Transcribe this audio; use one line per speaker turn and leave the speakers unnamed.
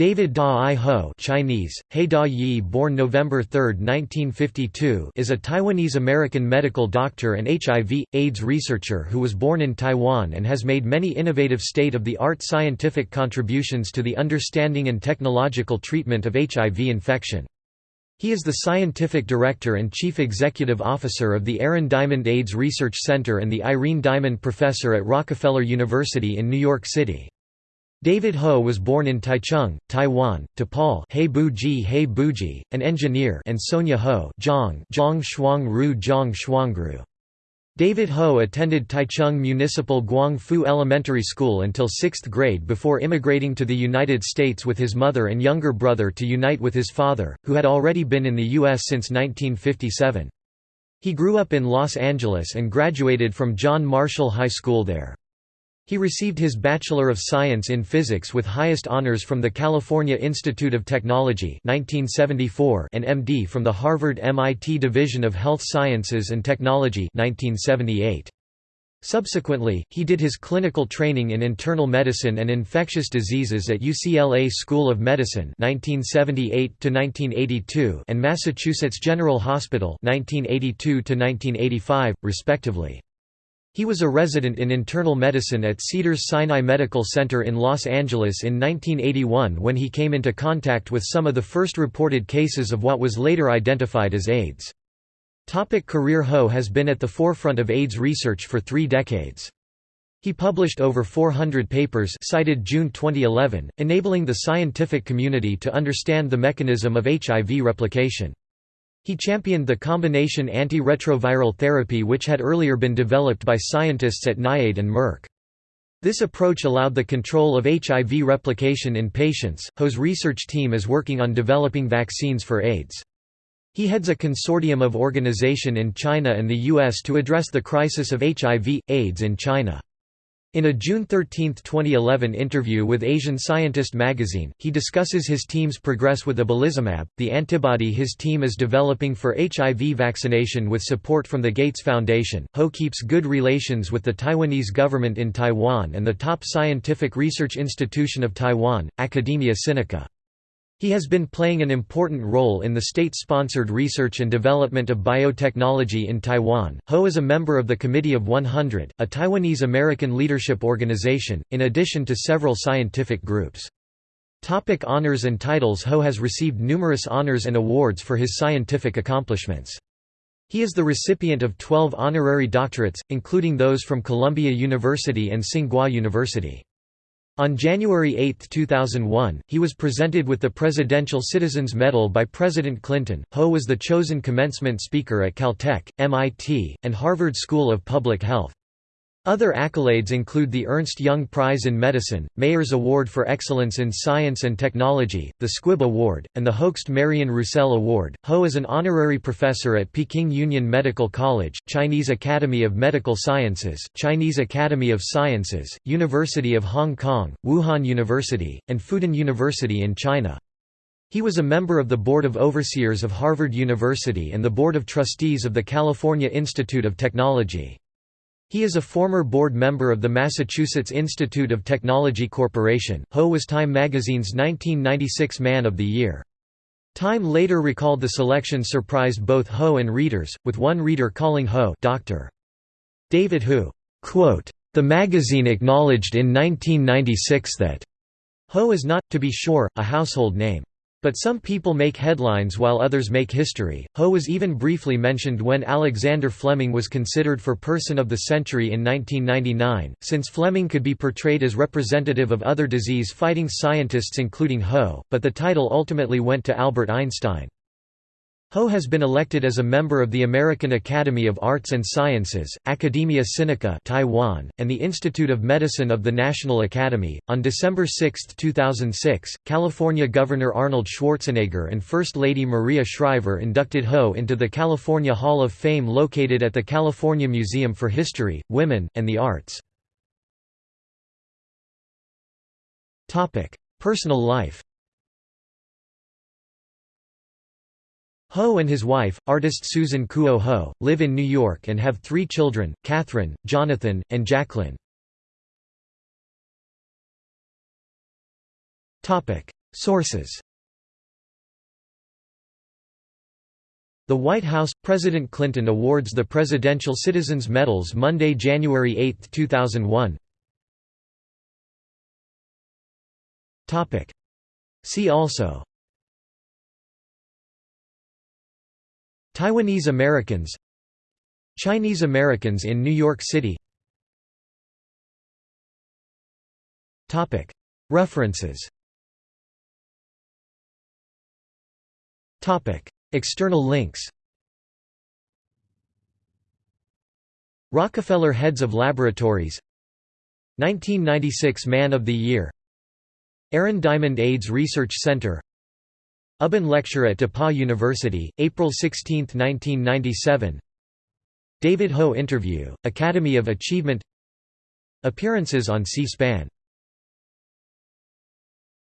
David Da-I Ho Chinese, He Da-Yi born November 3, 1952 is a Taiwanese-American medical doctor and HIV, AIDS researcher who was born in Taiwan and has made many innovative state-of-the-art scientific contributions to the understanding and technological treatment of HIV infection. He is the scientific director and chief executive officer of the Aaron Diamond AIDS Research Center and the Irene Diamond Professor at Rockefeller University in New York City. David Ho was born in Taichung, Taiwan, to Paul He Buji He Buji, an engineer and Sonia Ho Zhang Zhang Shuangru Zhang Shuangru. David Ho attended Taichung Municipal Guangfu Elementary School until 6th grade before immigrating to the United States with his mother and younger brother to unite with his father, who had already been in the U.S. since 1957. He grew up in Los Angeles and graduated from John Marshall High School there. He received his Bachelor of Science in Physics with highest honors from the California Institute of Technology 1974 and MD from the Harvard-MIT Division of Health Sciences and Technology 1978. Subsequently, he did his clinical training in internal medicine and infectious diseases at UCLA School of Medicine 1978 and Massachusetts General Hospital 1982 respectively. He was a resident in internal medicine at Cedars-Sinai Medical Center in Los Angeles in 1981 when he came into contact with some of the first reported cases of what was later identified as AIDS. Topic career Ho has been at the forefront of AIDS research for three decades. He published over 400 papers cited June 2011, enabling the scientific community to understand the mechanism of HIV replication. He championed the combination antiretroviral therapy which had earlier been developed by scientists at NIAID and Merck. This approach allowed the control of HIV replication in patients. Ho's research team is working on developing vaccines for AIDS. He heads a consortium of organization in China and the US to address the crisis of HIV, AIDS in China. In a June 13, 2011 interview with Asian Scientist magazine, he discusses his team's progress with ibalizumab, the antibody his team is developing for HIV vaccination with support from the Gates Foundation. Ho keeps good relations with the Taiwanese government in Taiwan and the top scientific research institution of Taiwan, Academia Sinica. He has been playing an important role in the state-sponsored research and development of biotechnology in Taiwan. Ho is a member of the Committee of 100, a Taiwanese-American leadership organization, in addition to several scientific groups. Topic honors and titles Ho has received numerous honors and awards for his scientific accomplishments. He is the recipient of 12 honorary doctorates, including those from Columbia University and Tsinghua University. On January 8, 2001, he was presented with the Presidential Citizens Medal by President Clinton. Ho was the chosen commencement speaker at Caltech, MIT, and Harvard School of Public Health. Other accolades include the Ernst Jung Prize in Medicine, Mayor's Award for Excellence in Science and Technology, the Squibb Award, and the Hoechst Marion Roussel Award. Ho is an honorary professor at Peking Union Medical College, Chinese Academy of Medical Sciences, Chinese Academy of Sciences, University of Hong Kong, Wuhan University, and Fudan University in China. He was a member of the Board of Overseers of Harvard University and the Board of Trustees of the California Institute of Technology. He is a former board member of the Massachusetts Institute of Technology Corporation. Ho was Time magazine's 1996 Man of the Year. Time later recalled the selection surprised both Ho and readers, with one reader calling Ho Dr. David who, quote, the magazine acknowledged in 1996 that Ho is not, to be sure, a household name. But some people make headlines while others make history. Ho was even briefly mentioned when Alexander Fleming was considered for Person of the Century in 1999, since Fleming could be portrayed as representative of other disease-fighting scientists including Ho, but the title ultimately went to Albert Einstein. Ho has been elected as a member of the American Academy of Arts and Sciences, Academia Sinica Taiwan, and the Institute of Medicine of the National Academy. On December 6, 2006, California Governor Arnold Schwarzenegger and First Lady Maria Shriver inducted Ho into the California Hall of Fame located at the California Museum for History, Women, and the Arts. Personal life Ho and his wife, artist Susan Kuo Ho, live in New York and have three children, Catherine, Jonathan, and Jacqueline. Sources The White House – President Clinton awards the Presidential Citizens Medals Monday, January 8, 2001 See also Taiwanese Americans Chinese Americans in New York City. References. External links. Rockefeller Heads of Laboratories. 1996 Man of the Year. Aaron Diamond AIDS Research Center Ubben Lecture at DePauw University, April 16, 1997 David Ho Interview, Academy of Achievement. Appearances on C-SPAN